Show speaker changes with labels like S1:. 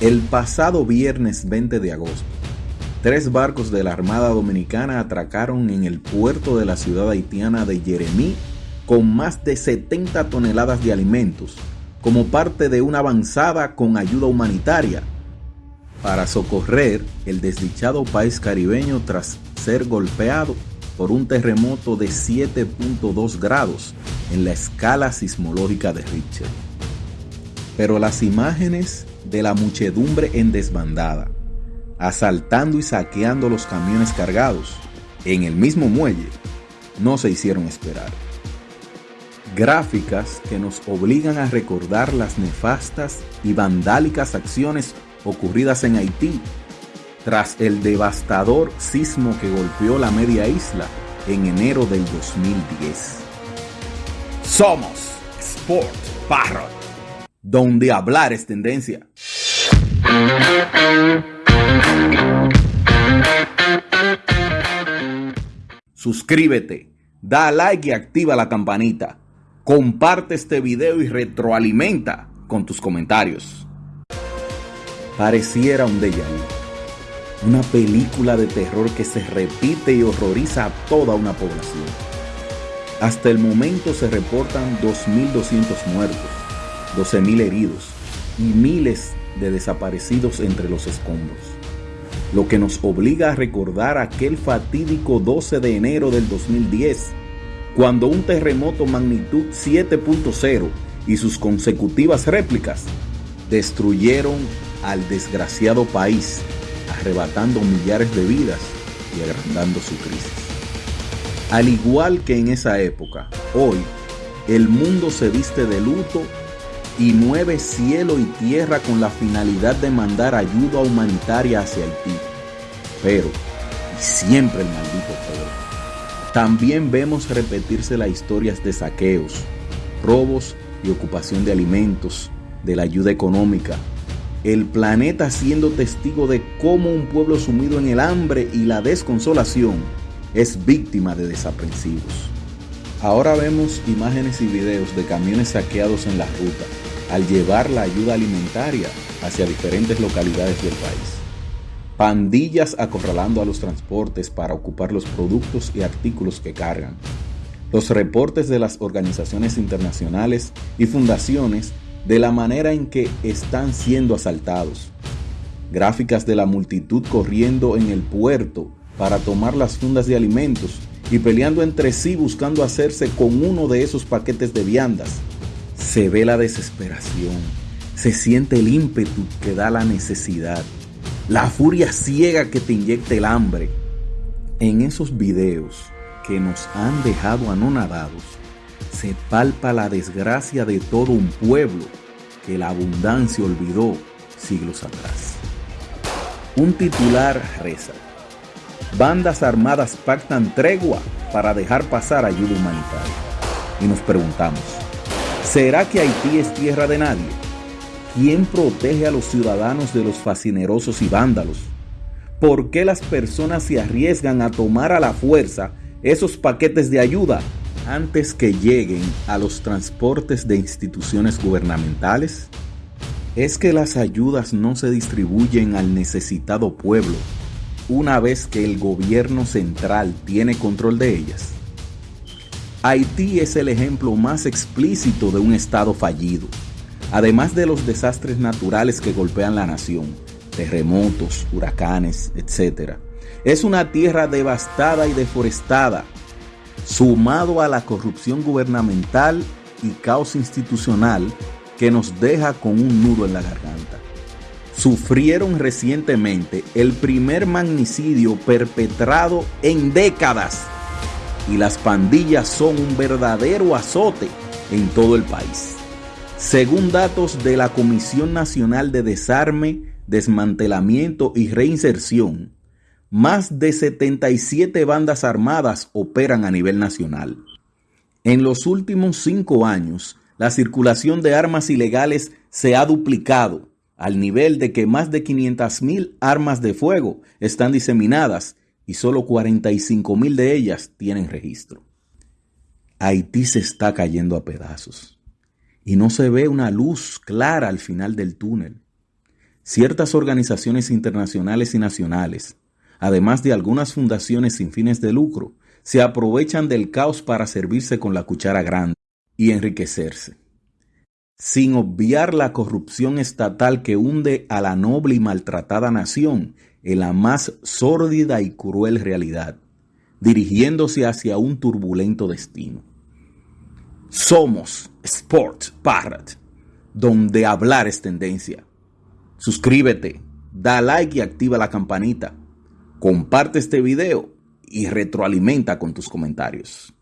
S1: El pasado viernes 20 de agosto, tres barcos de la Armada Dominicana atracaron en el puerto de la ciudad haitiana de Jeremí con más de 70 toneladas de alimentos como parte de una avanzada con ayuda humanitaria para socorrer el desdichado país caribeño tras ser golpeado por un terremoto de 7.2 grados en la escala sismológica de Richter. Pero las imágenes de la muchedumbre en desbandada, asaltando y saqueando los camiones cargados en el mismo muelle, no se hicieron esperar. Gráficas que nos obligan a recordar las nefastas y vandálicas acciones ocurridas en Haití tras el devastador sismo que golpeó la media isla en enero del 2010. Somos Sport Parrot donde hablar es tendencia. Suscríbete, da like y activa la campanita. Comparte este video y retroalimenta con tus comentarios. Pareciera un déjà vu, una película de terror que se repite y horroriza a toda una población. Hasta el momento se reportan 2.200 muertos 12.000 heridos y miles de desaparecidos entre los escombros, lo que nos obliga a recordar aquel fatídico 12 de enero del 2010, cuando un terremoto magnitud 7.0 y sus consecutivas réplicas destruyeron al desgraciado país, arrebatando millares de vidas y agrandando su crisis. Al igual que en esa época, hoy el mundo se viste de luto y mueve cielo y tierra con la finalidad de mandar ayuda humanitaria hacia Haití. Pero, y siempre el maldito pero, también vemos repetirse las historias de saqueos, robos y ocupación de alimentos, de la ayuda económica, el planeta siendo testigo de cómo un pueblo sumido en el hambre y la desconsolación es víctima de desaprensivos. Ahora vemos imágenes y videos de camiones saqueados en la ruta, al llevar la ayuda alimentaria hacia diferentes localidades del país. Pandillas acorralando a los transportes para ocupar los productos y artículos que cargan. Los reportes de las organizaciones internacionales y fundaciones de la manera en que están siendo asaltados. Gráficas de la multitud corriendo en el puerto para tomar las fundas de alimentos y peleando entre sí buscando hacerse con uno de esos paquetes de viandas se ve la desesperación, se siente el ímpetu que da la necesidad, la furia ciega que te inyecta el hambre. En esos videos que nos han dejado anonadados, se palpa la desgracia de todo un pueblo que la abundancia olvidó siglos atrás. Un titular reza, bandas armadas pactan tregua para dejar pasar ayuda humanitaria. Y nos preguntamos, ¿Será que Haití es tierra de nadie? ¿Quién protege a los ciudadanos de los fascinerosos y vándalos? ¿Por qué las personas se arriesgan a tomar a la fuerza esos paquetes de ayuda antes que lleguen a los transportes de instituciones gubernamentales? ¿Es que las ayudas no se distribuyen al necesitado pueblo una vez que el gobierno central tiene control de ellas? Haití es el ejemplo más explícito de un Estado fallido, además de los desastres naturales que golpean la nación, terremotos, huracanes, etc. Es una tierra devastada y deforestada, sumado a la corrupción gubernamental y caos institucional que nos deja con un nudo en la garganta. Sufrieron recientemente el primer magnicidio perpetrado en décadas y las pandillas son un verdadero azote en todo el país. Según datos de la Comisión Nacional de Desarme, Desmantelamiento y Reinserción, más de 77 bandas armadas operan a nivel nacional. En los últimos cinco años, la circulación de armas ilegales se ha duplicado, al nivel de que más de 500.000 armas de fuego están diseminadas y solo 45 mil de ellas tienen registro. Haití se está cayendo a pedazos y no se ve una luz clara al final del túnel. ciertas organizaciones internacionales y nacionales, además de algunas fundaciones sin fines de lucro, se aprovechan del caos para servirse con la cuchara grande y enriquecerse, sin obviar la corrupción estatal que hunde a la noble y maltratada nación en la más sórdida y cruel realidad, dirigiéndose hacia un turbulento destino. Somos Sport Parrot, donde hablar es tendencia. Suscríbete, da like y activa la campanita. Comparte este video y retroalimenta con tus comentarios.